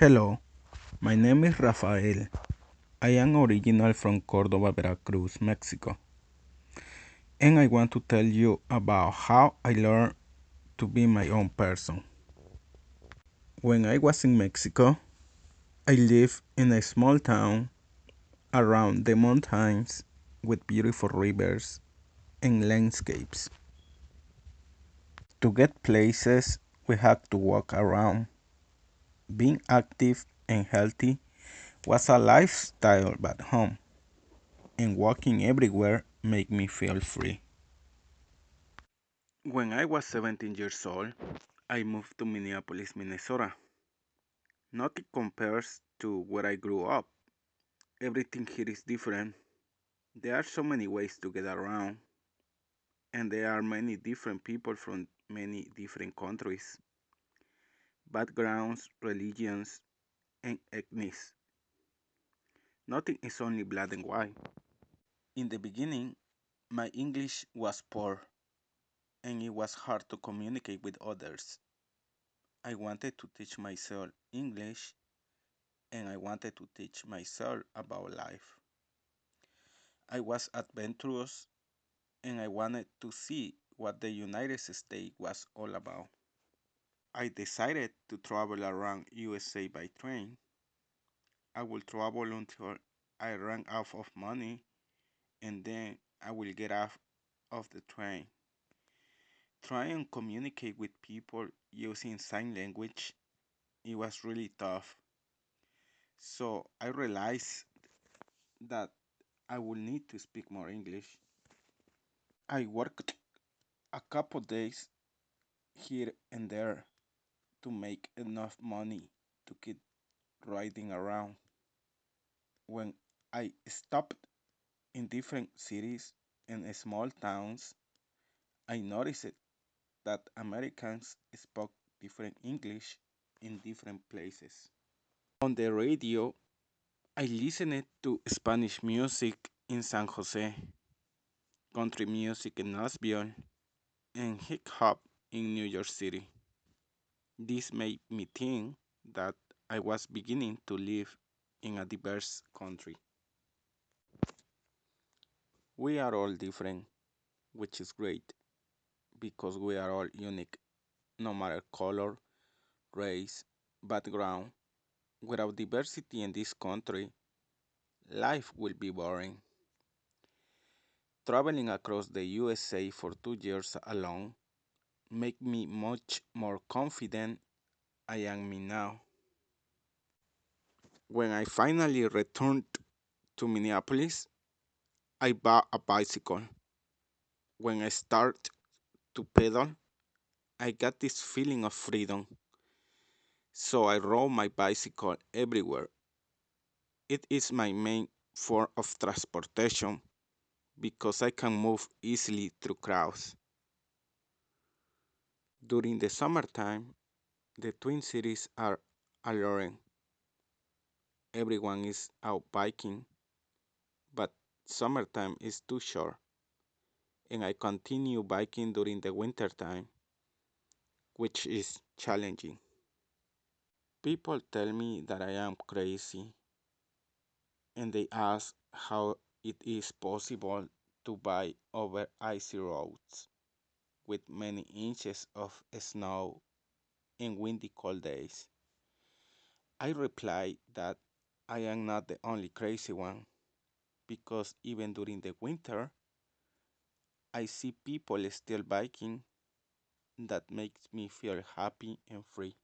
Hello, my name is Rafael. I am original from Cordoba, Veracruz, Mexico. And I want to tell you about how I learned to be my own person. When I was in Mexico, I lived in a small town around the mountains with beautiful rivers and landscapes. To get places, we had to walk around. Being active and healthy was a lifestyle back home, and walking everywhere made me feel free. When I was 17 years old, I moved to Minneapolis, Minnesota. Nothing compares to where I grew up. Everything here is different. There are so many ways to get around, and there are many different people from many different countries, backgrounds, religions, and ethnics. Nothing is only black and white. In the beginning, my English was poor, and it was hard to communicate with others. I wanted to teach myself English, and I wanted to teach myself about life. I was adventurous, and I wanted to see what the United States was all about. I decided to travel around USA by train. I will travel until I run out of money and then I will get off of the train. Try and communicate with people using sign language. It was really tough. So I realized that I will need to speak more English. I worked a couple days here and there to make enough money to keep riding around. When I stopped in different cities and small towns, I noticed that Americans spoke different English in different places. On the radio, I listened to Spanish music in San Jose, country music in Nashville, and hip hop in New York City. This made me think that I was beginning to live in a diverse country. We are all different, which is great because we are all unique, no matter color, race, background. Without diversity in this country, life will be boring. Traveling across the USA for two years alone made me much more confident I am me now. When I finally returned to Minneapolis, I bought a bicycle. When I started to pedal, I got this feeling of freedom. So I rode my bicycle everywhere. It is my main form of transportation because I can move easily through crowds. During the summertime, the Twin Cities are alluring. Everyone is out biking, but summertime is too short, and I continue biking during the wintertime, which is challenging. People tell me that I am crazy, and they ask how it is possible to bike over icy roads with many inches of snow in windy cold days. I reply that I am not the only crazy one because even during the winter, I see people still biking that makes me feel happy and free.